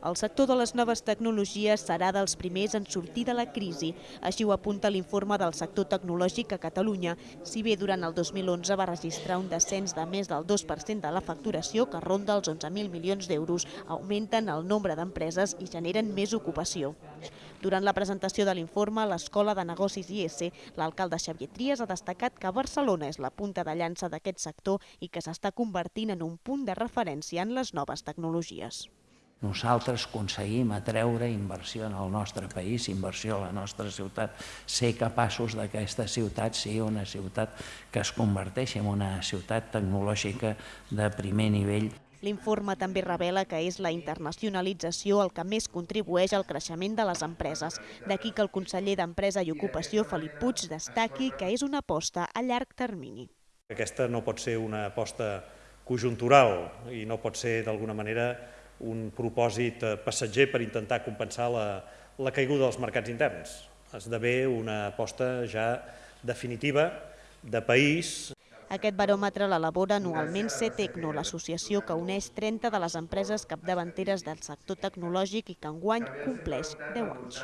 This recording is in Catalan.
El sector de les noves tecnologies serà dels primers en sortir de la crisi. Així ho apunta l'informe del sector tecnològic a Catalunya. Si bé durant el 2011 va registrar un descens de més del 2% de la facturació, que ronda els 11.000 milions d'euros, augmenten el nombre d'empreses i generen més ocupació. Durant la presentació de l'informe l'Escola de Negocis IS, l'alcalde Xavier Trias ha destacat que Barcelona és la punta de llança d'aquest sector i que s'està convertint en un punt de referència en les noves tecnologies nosaltres aconseguim atreure inversió en el nostre país, inversió a la nostra ciutat, ser capaços que aquesta ciutat sigui una ciutat que es converteixi en una ciutat tecnològica de primer nivell. L'informe també revela que és la internacionalització el que més contribueix al creixement de les empreses. D'aquí que el conseller d'Empresa i Ocupació, Felip Puig, destaqui que és una aposta a llarg termini. Aquesta no pot ser una aposta conjuntural i no pot ser d'alguna manera un propòsit eh, passatger per intentar compensar la, la caiguda dels mercats interns. Esdevé una aposta ja definitiva de país. Aquest baròmetre l'elabora anualment CETECNO, l'associació que uneix 30 de les empreses capdavanteres del sector tecnològic i que enguany compleix 10 anys.